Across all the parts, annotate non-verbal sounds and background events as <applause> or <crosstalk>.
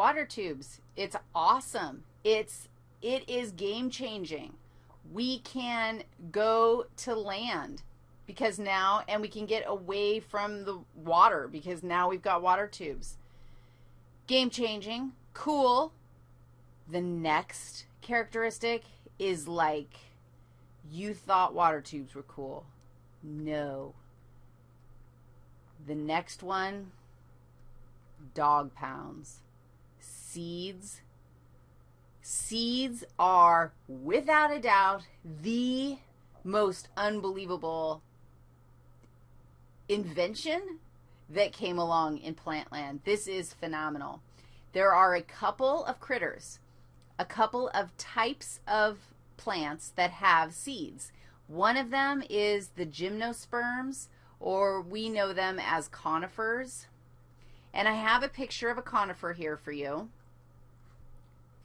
water tubes. It's awesome. It's it is game changing. We can go to land because now and we can get away from the water because now we've got water tubes. Game changing, cool. The next characteristic is like you thought water tubes were cool. No. The next one dog pounds. Seeds. Seeds are, without a doubt, the most unbelievable invention that came along in Plantland. This is phenomenal. There are a couple of critters, a couple of types of plants that have seeds. One of them is the gymnosperms, or we know them as conifers. And I have a picture of a conifer here for you.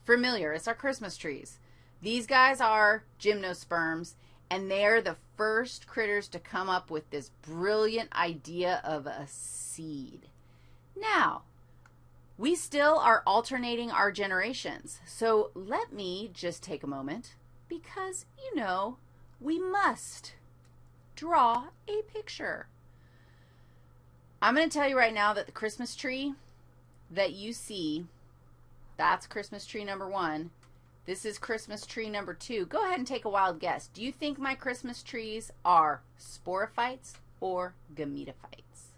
Familiar, it's our Christmas trees. These guys are gymnosperms, and they're the first critters to come up with this brilliant idea of a seed. Now, we still are alternating our generations. So let me just take a moment because, you know, we must draw a picture. I'm going to tell you right now that the Christmas tree that you see, that's Christmas tree number one. This is Christmas tree number two. Go ahead and take a wild guess. Do you think my Christmas trees are sporophytes or gametophytes?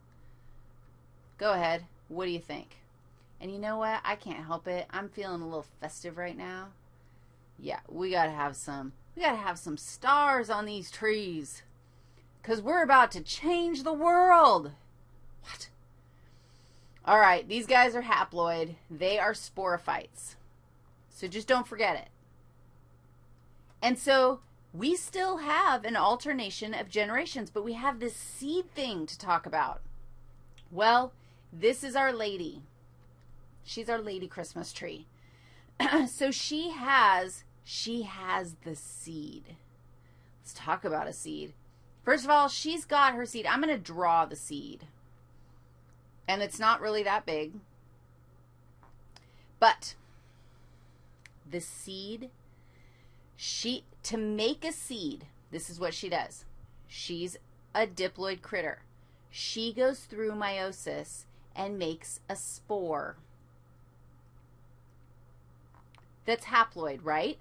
Go ahead. What do you think? And you know what? I can't help it. I'm feeling a little festive right now. Yeah, we got to have some we got to have some stars on these trees. Cuz we're about to change the world. What? All right, these guys are haploid. They are sporophytes. So just don't forget it. And so we still have an alternation of generations, but we have this seed thing to talk about. Well, this is our lady. She's our lady Christmas tree. <clears throat> so she has she has the seed. Let's talk about a seed. First of all, she's got her seed. I'm going to draw the seed and it's not really that big. But the seed, she, to make a seed, this is what she does. She's a diploid critter. She goes through meiosis and makes a spore. That's haploid, right?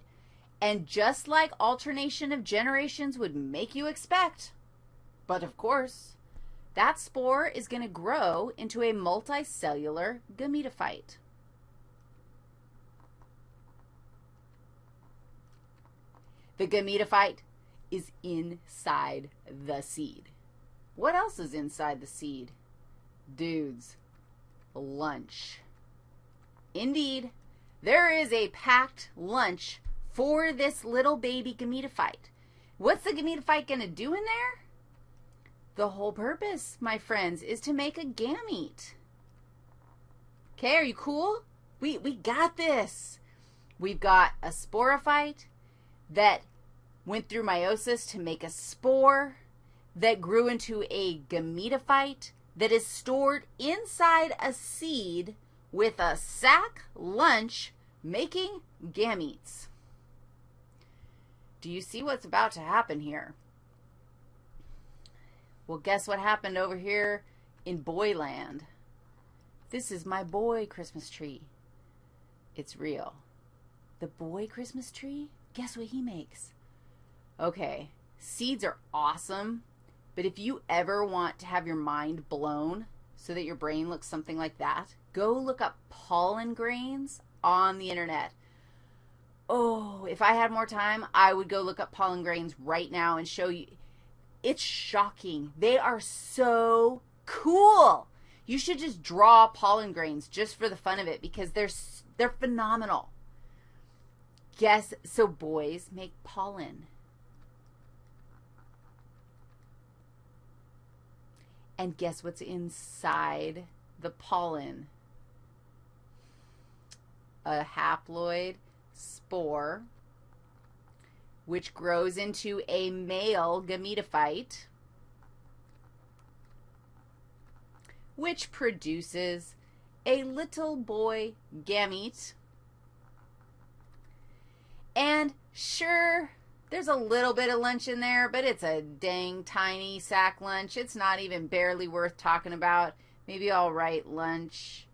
And just like alternation of generations would make you expect, but of course, that spore is going to grow into a multicellular gametophyte. The gametophyte is inside the seed. What else is inside the seed? Dudes, lunch. Indeed, there is a packed lunch for this little baby gametophyte. What's the gametophyte going to do in there? The whole purpose, my friends, is to make a gamete. Okay, are you cool? We, we got this. We've got a sporophyte that went through meiosis to make a spore that grew into a gametophyte that is stored inside a seed with a sac lunch making gametes. Do you see what's about to happen here? Well, guess what happened over here in Boyland? This is my boy Christmas tree. It's real. The boy Christmas tree? Guess what he makes? Okay, seeds are awesome, but if you ever want to have your mind blown so that your brain looks something like that, go look up pollen grains on the internet. Oh, if I had more time, I would go look up pollen grains right now and show you. It's shocking. They are so cool. You should just draw pollen grains just for the fun of it because they're they're phenomenal. Guess so boys make pollen. And guess what's inside the pollen? A haploid spore which grows into a male gametophyte, which produces a little boy gamete. And sure, there's a little bit of lunch in there, but it's a dang tiny sack lunch. It's not even barely worth talking about. Maybe I'll write lunch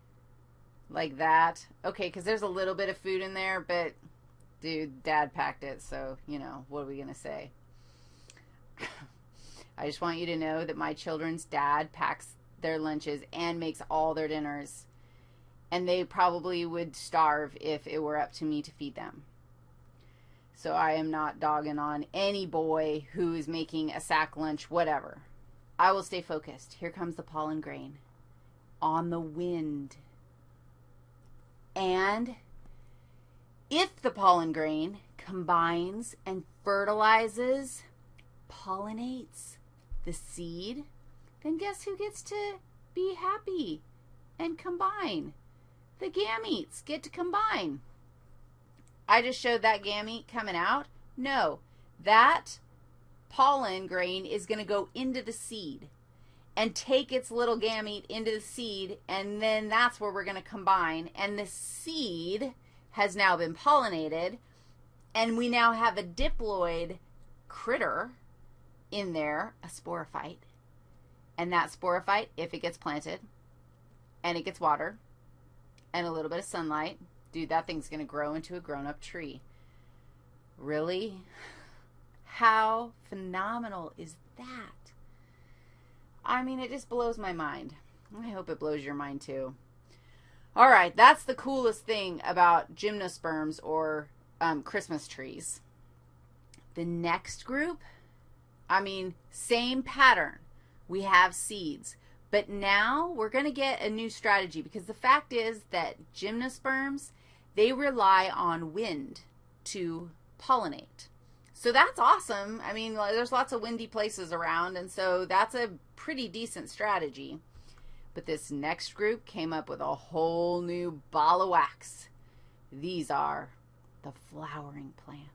like that. Okay, because there's a little bit of food in there, but dude, dad packed it, so, you know, what are we going to say? <coughs> I just want you to know that my children's dad packs their lunches and makes all their dinners. And they probably would starve if it were up to me to feed them. So I am not dogging on any boy who is making a sack lunch, whatever. I will stay focused. Here comes the pollen grain on the wind. And if the pollen grain combines and fertilizes, pollinates the seed, then guess who gets to be happy and combine? The gametes get to combine. I just showed that gamete coming out. No, that pollen grain is going to go into the seed and take its little gamete into the seed, and then that's where we're going to combine. And the seed has now been pollinated, and we now have a diploid critter in there, a sporophyte. And that sporophyte, if it gets planted and it gets water and a little bit of sunlight, dude, that thing's going to grow into a grown up tree. Really? How phenomenal is that? I mean, it just blows my mind. I hope it blows your mind too. All right, that's the coolest thing about gymnosperms or um, Christmas trees. The next group, I mean, same pattern. We have seeds. But now we're going to get a new strategy because the fact is that gymnosperms, they rely on wind to pollinate. So that's awesome. I mean, there's lots of windy places around, and so that's a pretty decent strategy. But this next group came up with a whole new ball of wax. These are the flowering plants.